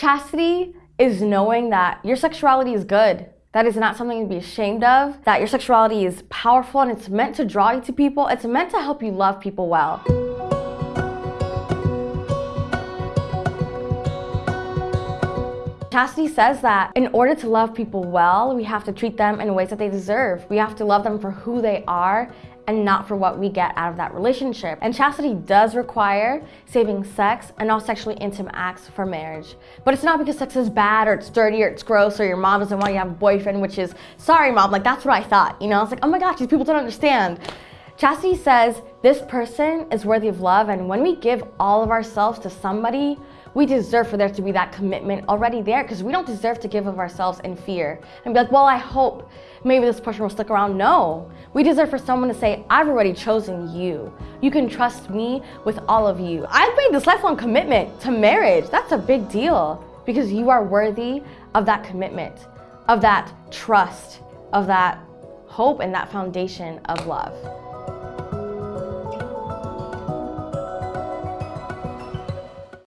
Chastity is knowing that your sexuality is good. That is not something to be ashamed of, that your sexuality is powerful and it's meant to draw you to people. It's meant to help you love people well. Chastity says that in order to love people well, we have to treat them in ways that they deserve. We have to love them for who they are and not for what we get out of that relationship. And chastity does require saving sex and all sexually intimate acts for marriage. But it's not because sex is bad or it's dirty or it's gross or your mom doesn't want you to have a boyfriend, which is, sorry mom, like that's what I thought. You know, it's like, oh my gosh, these people don't understand. Chastity says this person is worthy of love and when we give all of ourselves to somebody, we deserve for there to be that commitment already there because we don't deserve to give of ourselves in fear and be like, well, I hope maybe this person will stick around. No, we deserve for someone to say, I've already chosen you. You can trust me with all of you. I've made this lifelong commitment to marriage. That's a big deal because you are worthy of that commitment, of that trust, of that hope and that foundation of love.